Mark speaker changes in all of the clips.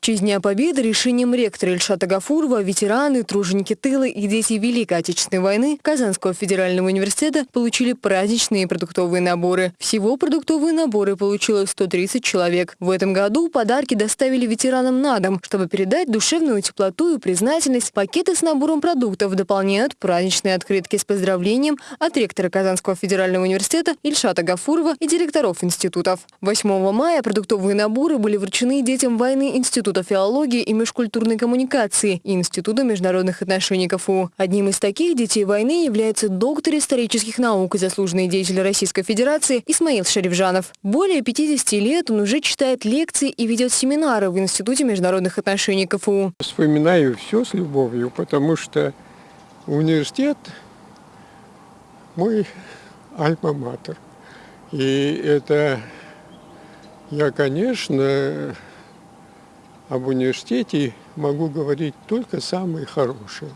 Speaker 1: В честь Дня Победы решением ректора Ильшата Гафурова ветераны, труженики тыла и дети Великой Отечественной войны Казанского федерального университета получили праздничные продуктовые наборы. Всего продуктовые наборы получило 130 человек. В этом году подарки доставили ветеранам на дом, чтобы передать душевную теплоту и признательность. Пакеты с набором продуктов дополняют праздничные открытки с поздравлением от ректора Казанского федерального университета Ильшата Гафурова и директоров институтов. 8 мая продуктовые наборы были вручены детям войны Института Института филологии и межкультурной коммуникации и Института международных отношений КФУ. Одним из таких детей войны является доктор исторических наук и заслуженный деятель Российской Федерации Исмаил Шарифжанов. Более 50 лет он уже читает лекции и ведет семинары в Институте международных отношений КФУ.
Speaker 2: Вспоминаю все с любовью, потому что университет мой альма-матер. И это я, конечно, об университете могу говорить только самые хорошие.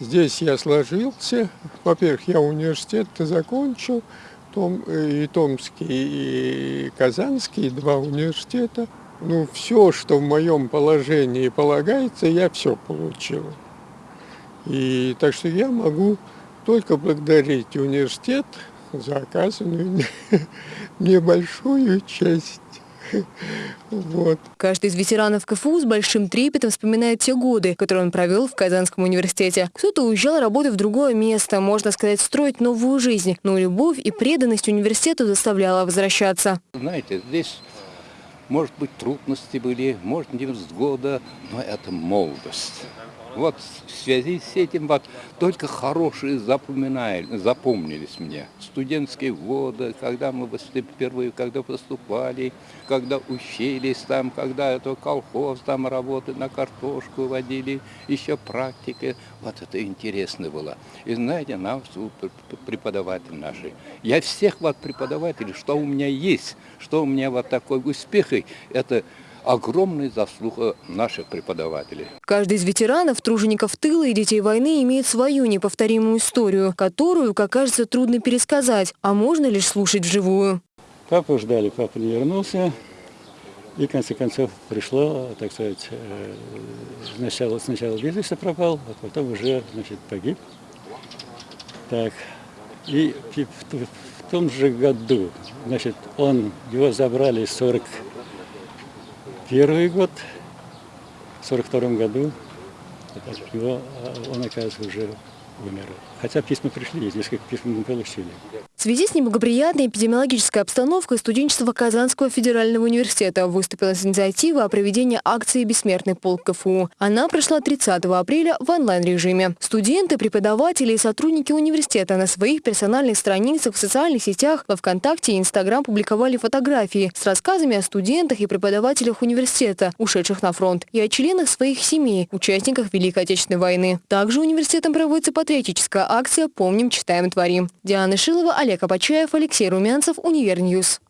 Speaker 2: Здесь я сложился. Во-первых, я университет закончил, том, и Томский, и Казанский, два университета. Ну, все, что в моем положении полагается, я все получил. И так что я могу только благодарить университет за оказанную мне большую честь.
Speaker 1: Вот. Каждый из ветеранов КФУ с большим трепетом вспоминает те годы, которые он провел в Казанском университете. Кто-то уезжал работать в другое место, можно сказать, строить новую жизнь, но любовь и преданность университету заставляла возвращаться.
Speaker 3: Знаете, здесь, может быть, трудности были, может, невзгода, но это молодость. Вот в связи с этим вот только хорошие запомнились мне. Студентские годы, когда мы впервые, когда поступали, когда учились там, когда это колхоз, там работы на картошку водили, еще практики. Вот это интересно было. И знаете, нам преподаватели наши. Я всех вот преподавателей, что у меня есть, что у меня вот такой успех, это огромная заслуга наших преподавателей.
Speaker 1: Каждый из ветеранов, тружеников тыла и детей войны имеет свою неповторимую историю, которую, как кажется, трудно пересказать, а можно лишь слушать вживую.
Speaker 4: Папу ждали, папа не вернулся. И, в конце концов, пришло, так сказать, э, сначала, сначала без вести пропал, а потом уже, значит, погиб. Так, и в том же году, значит, он, его забрали 40 первый год, в 42 году, его, он, оказывается, уже умер. Хотя письма пришли, несколько писем мы получили.
Speaker 1: В связи с неблагоприятной эпидемиологической обстановкой студенчество Казанского федерального университета выступило с инициативой о проведении акции «Бессмертный полк КФУ». Она прошла 30 апреля в онлайн-режиме. Студенты, преподаватели и сотрудники университета на своих персональных страницах в социальных сетях, во ВКонтакте и Инстаграм публиковали фотографии с рассказами о студентах и преподавателях университета, ушедших на фронт, и о членах своих семей, участниках Великой Отечественной войны. Также университетом проводится патриотическая акция «Помним, читаем, творим». Диана Шилова, Олег Олег Апачаев, Алексей Румянцев, Univer News.